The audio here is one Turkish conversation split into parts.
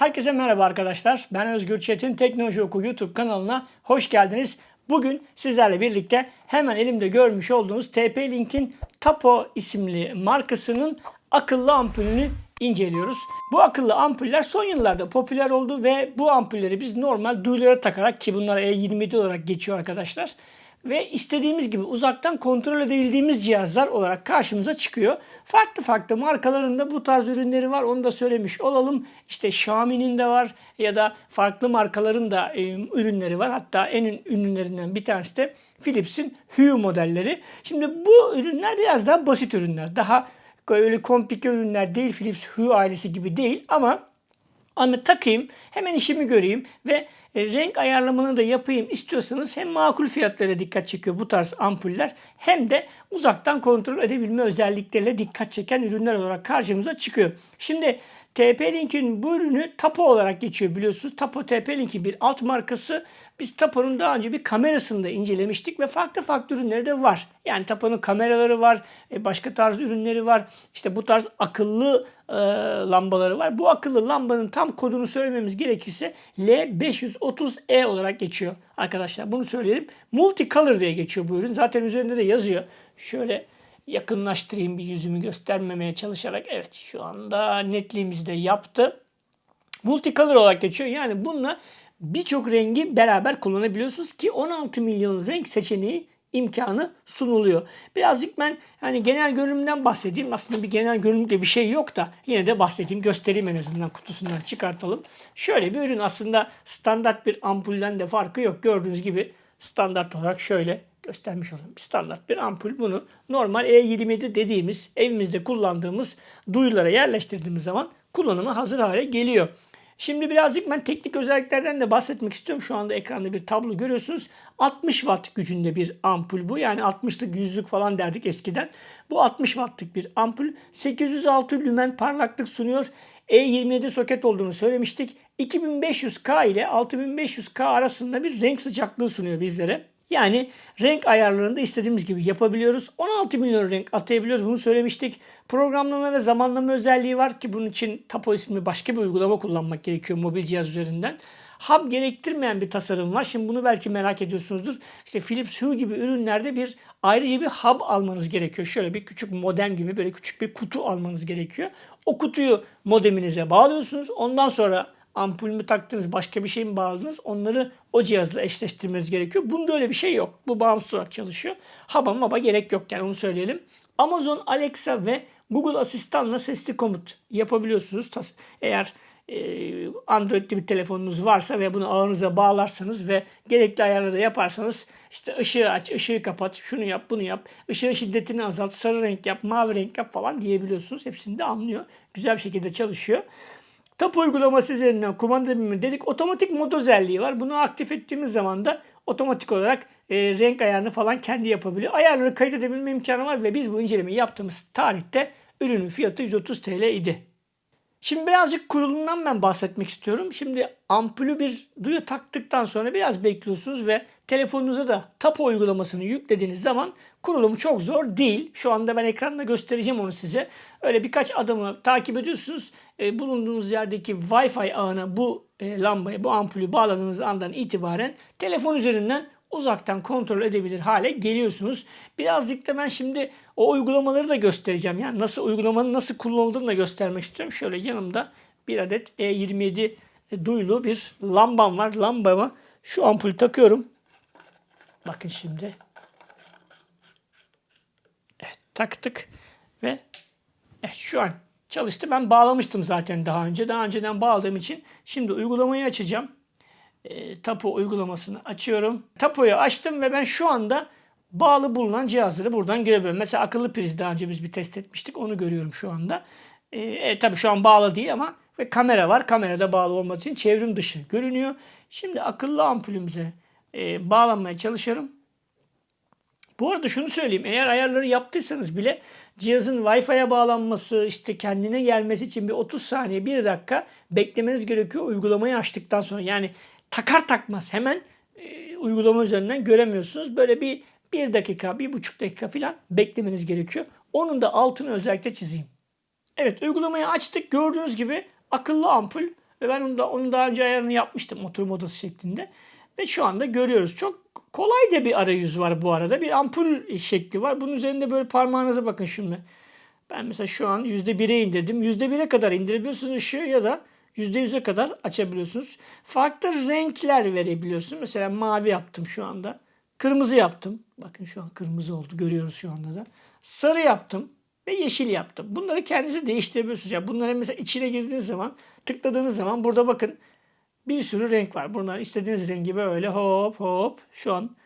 Herkese merhaba arkadaşlar. Ben Özgür Çetin Teknoloji Oku YouTube kanalına hoş geldiniz. Bugün sizlerle birlikte hemen elimde görmüş olduğunuz TP-Link'in Tapo isimli markasının akıllı ampulünü inceliyoruz. Bu akıllı ampuller son yıllarda popüler oldu ve bu ampulleri biz normal duyulara takarak ki bunlar E27 olarak geçiyor arkadaşlar ve istediğimiz gibi uzaktan kontrol edebildiğimiz cihazlar olarak karşımıza çıkıyor. Farklı farklı markalarında bu tarz ürünleri var. Onu da söylemiş olalım. İşte Xiaomi'nin de var ya da farklı markaların da e, ürünleri var. Hatta en ünlülerinden bir tanesi de Philips'in Hue modelleri. Şimdi bu ürünler biraz daha basit ürünler. Daha öyle komplike ürünler değil. Philips Hue ailesi gibi değil ama ama takayım, hemen işimi göreyim ve e, renk ayarlamanı da yapayım istiyorsanız hem makul fiyatlara dikkat çekiyor bu tarz ampuller hem de uzaktan kontrol edebilme özellikleriyle dikkat çeken ürünler olarak karşımıza çıkıyor. Şimdi TP-Link'in bu ürünü Tapo olarak geçiyor biliyorsunuz. Tapo TP-Link'in bir alt markası. Biz Tapo'nun daha önce bir kamerasını da incelemiştik ve farklı farklı ürünleri de var. Yani Tapo'nun kameraları var, e, başka tarz ürünleri var. İşte bu tarz akıllı e, lambaları var. Bu akıllı lambanın tam kodunu söylememiz gerekirse L530E olarak geçiyor arkadaşlar. Bunu söyleyelim. Multicolor diye geçiyor bu ürün. Zaten üzerinde de yazıyor. Şöyle yakınlaştırayım bir yüzümü göstermemeye çalışarak. Evet şu anda netliğimizi de yaptı. Multicolor olarak geçiyor. Yani bununla birçok rengi beraber kullanabiliyorsunuz ki 16 milyon renk seçeneği imkanı sunuluyor. Birazcık ben hani genel görünümden bahsedeyim. Aslında bir genel görünümde bir şey yok da yine de bahsedeyim, göstereyim en azından kutusundan çıkartalım. Şöyle bir ürün aslında standart bir ampulden de farkı yok. Gördüğünüz gibi standart olarak şöyle göstermiş olayım. Standart bir ampul bunu normal E27 dediğimiz evimizde kullandığımız duyulara yerleştirdiğimiz zaman kullanıma hazır hale geliyor. Şimdi birazcık ben teknik özelliklerden de bahsetmek istiyorum. Şu anda ekranda bir tablo görüyorsunuz. 60 watt gücünde bir ampul bu. Yani 60'lık 100'lük falan derdik eskiden. Bu 60 wattlık bir ampul. 806 lümen parlaklık sunuyor. E27 soket olduğunu söylemiştik. 2500K ile 6500K arasında bir renk sıcaklığı sunuyor bizlere. Yani renk ayarlarını da istediğimiz gibi yapabiliyoruz. 16 milyon renk atayabiliyoruz. Bunu söylemiştik. Programlama ve zamanlama özelliği var ki bunun için Tapo isimli başka bir uygulama kullanmak gerekiyor mobil cihaz üzerinden. Hub gerektirmeyen bir tasarım var. Şimdi bunu belki merak ediyorsunuzdur. İşte Philips Hue gibi ürünlerde bir ayrıca bir hub almanız gerekiyor. Şöyle bir küçük modem gibi böyle küçük bir kutu almanız gerekiyor. O kutuyu modeminize bağlıyorsunuz. Ondan sonra ampul mü taktınız, başka bir şey mi bağladınız onları o cihazla eşleştirmeniz gerekiyor. Bunda öyle bir şey yok. Bu bağımsız olarak çalışıyor. Haba maba gerek yok yani onu söyleyelim. Amazon Alexa ve Google Asistan'la sesli komut yapabiliyorsunuz. Eğer e, Android'li bir telefonunuz varsa ve bunu ağınıza bağlarsanız ve gerekli ayarları yaparsanız işte ışığı aç, ışığı kapat, şunu yap, bunu yap, ışığın şiddetini azalt, sarı renk yap, mavi renk yap falan diyebiliyorsunuz. Hepsini de anlıyor. Güzel bir şekilde çalışıyor. TAP uygulaması üzerinden kumanda bilimi dedik. Otomatik mod özelliği var. Bunu aktif ettiğimiz zaman da otomatik olarak e, renk ayarını falan kendi yapabiliyor. Ayarları kaydedebilme imkanı var ve biz bu incelemeyi yaptığımız tarihte ürünün fiyatı 130 TL idi. Şimdi birazcık kurulumdan ben bahsetmek istiyorum. Şimdi ampulü bir duyu taktıktan sonra biraz bekliyorsunuz ve telefonunuza da Tapo uygulamasını yüklediğiniz zaman kurulumu çok zor değil. Şu anda ben ekranda göstereceğim onu size. Öyle birkaç adımı takip ediyorsunuz. E, bulunduğunuz yerdeki Wi-Fi ağına bu e, lambayı, bu ampulü bağladığınız andan itibaren telefon üzerinden uzaktan kontrol edebilir hale geliyorsunuz. Birazcık da ben şimdi o uygulamaları da göstereceğim. Yani nasıl uygulamanın nasıl kullanıldığını da göstermek istiyorum. Şöyle yanımda bir adet E27 duyulu bir lambam var. Lambama şu ampulü takıyorum. Bakın şimdi. Evet taktık ve evet, şu an çalıştı. Ben bağlamıştım zaten daha önce. Daha önceden bağladığım için şimdi uygulamayı açacağım e, Tapo uygulamasını açıyorum. Tapo'yu açtım ve ben şu anda bağlı bulunan cihazları buradan görebiliyorum. Mesela akıllı priz daha önce biz bir test etmiştik. Onu görüyorum şu anda. E, e, tabii şu an bağlı değil ama ve kamera var. Kamerada bağlı olması için çevrim dışı görünüyor. Şimdi akıllı ampulümüze e, bağlanmaya çalışıyorum. Bu arada şunu söyleyeyim. Eğer ayarları yaptıysanız bile cihazın Wi-Fi'ye bağlanması, işte kendine gelmesi için bir 30 saniye, 1 dakika beklemeniz gerekiyor uygulamayı açtıktan sonra. Yani takar takmaz hemen e, uygulama üzerinden göremiyorsunuz. Böyle bir bir dakika, bir buçuk dakika falan beklemeniz gerekiyor. Onun da altını özellikle çizeyim. Evet uygulamayı açtık. Gördüğünüz gibi akıllı ampul Ve ben onu, da, onu daha önce ayarını yapmıştım oturma odası şeklinde. Ve şu anda görüyoruz. Çok kolay da bir arayüz var bu arada. Bir ampul şekli var. Bunun üzerinde böyle parmağınıza bakın şimdi. Ben mesela şu an %1'e indirdim. %1'e kadar indirebiliyorsunuz ışığı ya da %100'e kadar açabiliyorsunuz. Farklı renkler verebiliyorsunuz. Mesela mavi yaptım şu anda. Kırmızı yaptım. Bakın şu an kırmızı oldu. Görüyoruz şu anda da. Sarı yaptım ve yeşil yaptım. Bunları kendinize değiştirebiliyorsunuz. Yani bunları mesela içine girdiğiniz zaman tıkladığınız zaman burada bakın bir sürü renk var. Bunlar istediğiniz rengi böyle hop hop şu an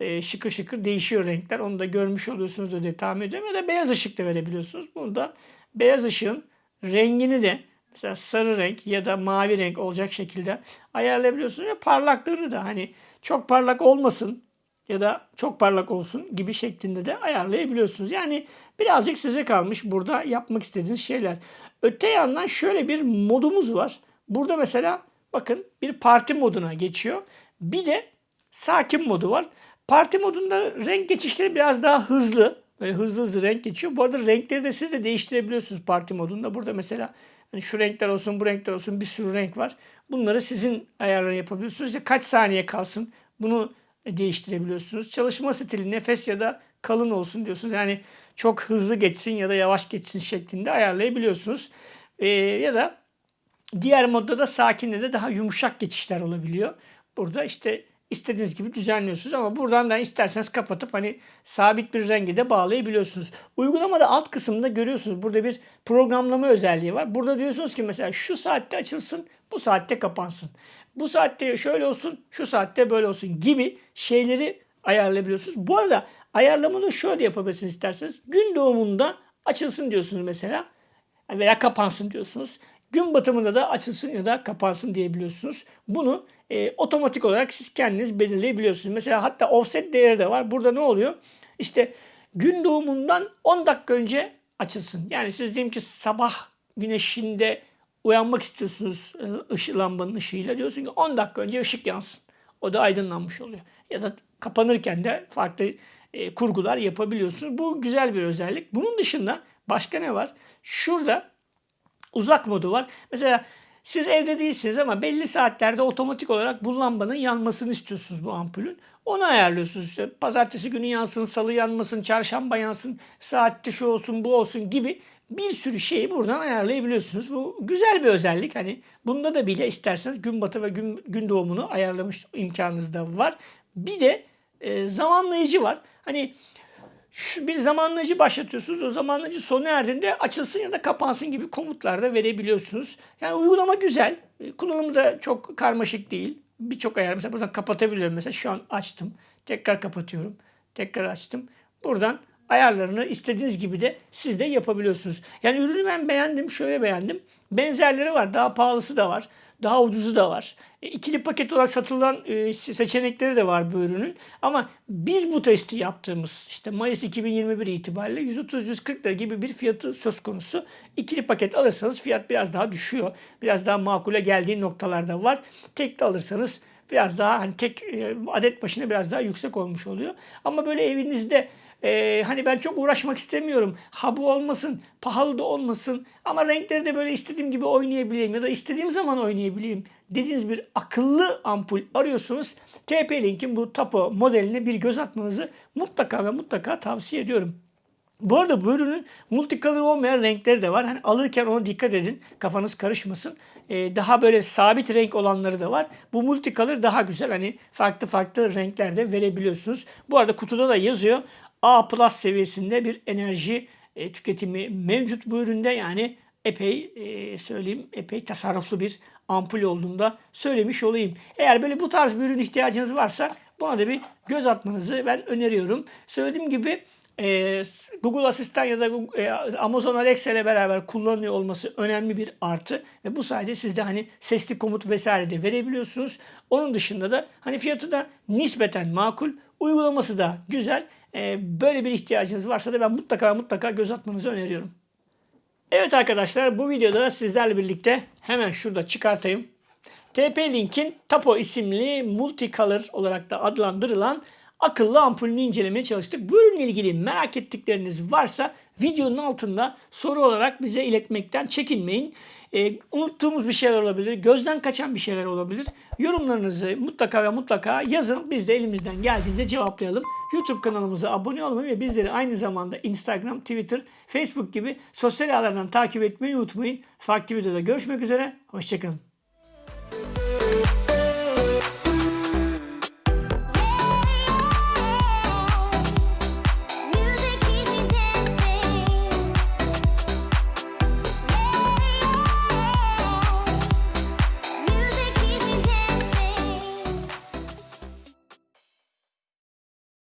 e, şıkır şıkır değişiyor renkler. Onu da görmüş oluyorsunuz diye tahmin ediyorum. Ya da beyaz ışık da verebiliyorsunuz. Burada beyaz ışığın rengini de mesela sarı renk ya da mavi renk olacak şekilde ayarlayabiliyorsunuz. Ve parlaklığını da hani çok parlak olmasın ya da çok parlak olsun gibi şeklinde de ayarlayabiliyorsunuz. Yani birazcık size kalmış burada yapmak istediğiniz şeyler. Öte yandan şöyle bir modumuz var. Burada mesela bakın bir parti moduna geçiyor. Bir de sakin modu var. Parti modunda renk geçişleri biraz daha hızlı. Böyle hızlı hızlı renk geçiyor. Bu arada renkleri de siz de değiştirebiliyorsunuz parti modunda. Burada mesela hani şu renkler olsun, bu renkler olsun bir sürü renk var. Bunları sizin ayarlarını yapabiliyorsunuz. İşte kaç saniye kalsın bunu değiştirebiliyorsunuz. Çalışma stili nefes ya da kalın olsun diyorsunuz. Yani çok hızlı geçsin ya da yavaş geçsin şeklinde ayarlayabiliyorsunuz. Ee, ya da diğer modda da sakinde de daha yumuşak geçişler olabiliyor. Burada işte istediğiniz gibi düzenliyorsunuz ama buradan da isterseniz kapatıp hani sabit bir rengi de bağlayabiliyorsunuz. Uygulamada alt kısımda görüyorsunuz burada bir programlama özelliği var. Burada diyorsunuz ki mesela şu saatte açılsın, bu saatte kapansın. Bu saatte şöyle olsun, şu saatte böyle olsun gibi şeyleri ayarlayabiliyorsunuz. Bu arada ayarlamayı şöyle yapabilirsiniz isterseniz. Gün doğumunda açılsın diyorsunuz mesela veya kapansın diyorsunuz. Gün batımında da açılsın ya da kapansın diyebiliyorsunuz. Bunu e, otomatik olarak siz kendiniz belirleyebiliyorsunuz. Mesela hatta offset değeri de var. Burada ne oluyor? İşte gün doğumundan 10 dakika önce açılsın. Yani siz diyelim ki sabah güneşinde uyanmak istiyorsunuz e, ışı, lambanın ışığıyla. Diyorsun ki 10 dakika önce ışık yansın. O da aydınlanmış oluyor. Ya da kapanırken de farklı e, kurgular yapabiliyorsunuz. Bu güzel bir özellik. Bunun dışında başka ne var? Şurada uzak modu var. Mesela siz evde değilsiniz ama belli saatlerde otomatik olarak bu lambanın yanmasını istiyorsunuz bu ampulün. Onu ayarlıyorsunuz işte. Pazartesi günü yansın, salı yanmasın, çarşamba yansın, saatte şu olsun, bu olsun gibi bir sürü şeyi buradan ayarlayabiliyorsunuz. Bu güzel bir özellik. Hani bunda da bile isterseniz gün batı ve gün, gün doğumunu ayarlamış imkanınız da var. Bir de e, zamanlayıcı var. Hani şu bir zamanlayıcı başlatıyorsunuz. O zamanlayıcı sona erdiğinde açılsın ya da kapansın gibi komutlar da verebiliyorsunuz. Yani uygulama güzel. E, kullanımı da çok karmaşık değil. Birçok ayar mesela buradan kapatabiliyorum. Mesela şu an açtım. Tekrar kapatıyorum. Tekrar açtım. Buradan ayarlarını istediğiniz gibi de siz de yapabiliyorsunuz. Yani ürünü ben beğendim. Şöyle beğendim. Benzerleri var. Daha pahalısı da var. Daha ucuzu da var. E, ikili paket olarak satılan e, seçenekleri de var bu ürünün. Ama biz bu testi yaptığımız işte Mayıs 2021 itibariyle 130-140 lira gibi bir fiyatı söz konusu. İkili paket alırsanız fiyat biraz daha düşüyor. Biraz daha makule geldiği noktalarda var. Tekli alırsanız biraz daha hani tek e, adet başına biraz daha yüksek olmuş oluyor. Ama böyle evinizde ee, hani ben çok uğraşmak istemiyorum. Ha bu olmasın, pahalı da olmasın. Ama renkleri de böyle istediğim gibi oynayabileyim ya da istediğim zaman oynayabileyim dediğiniz bir akıllı ampul arıyorsunuz. TP-Link'in bu Tapo modeline bir göz atmanızı mutlaka ve mutlaka tavsiye ediyorum. Bu arada bu ürünün multicolor olmayan renkleri de var. Hani alırken ona dikkat edin. Kafanız karışmasın. Ee, daha böyle sabit renk olanları da var. Bu multicolor daha güzel. Hani farklı farklı renklerde verebiliyorsunuz. Bu arada kutuda da yazıyor. A plus seviyesinde bir enerji e, tüketimi mevcut bu üründe. Yani epey e, söyleyeyim epey tasarruflu bir ampul olduğunda söylemiş olayım. Eğer böyle bu tarz bir ürün ihtiyacınız varsa buna da bir göz atmanızı ben öneriyorum. Söylediğim gibi e, Google Asistan ya da e, Amazon Alexa ile beraber kullanılıyor olması önemli bir artı ve bu sayede siz de hani sesli komut vesaire de verebiliyorsunuz. Onun dışında da hani fiyatı da nispeten makul, uygulaması da güzel. E, böyle bir ihtiyacınız varsa da ben mutlaka mutlaka göz atmanızı öneriyorum. Evet arkadaşlar bu videoda sizlerle birlikte hemen şurada çıkartayım. TP-Link'in Tapo isimli multicolor olarak da adlandırılan akıllı ampulünü incelemeye çalıştık. Bu ürünle ilgili merak ettikleriniz varsa videonun altında soru olarak bize iletmekten çekinmeyin. E, unuttuğumuz bir şeyler olabilir, gözden kaçan bir şeyler olabilir. Yorumlarınızı mutlaka ve mutlaka yazın. Biz de elimizden geldiğince cevaplayalım. YouTube kanalımıza abone olmayı ve bizleri aynı zamanda Instagram, Twitter, Facebook gibi sosyal ağlardan takip etmeyi unutmayın. Farklı videoda görüşmek üzere. Hoşçakalın.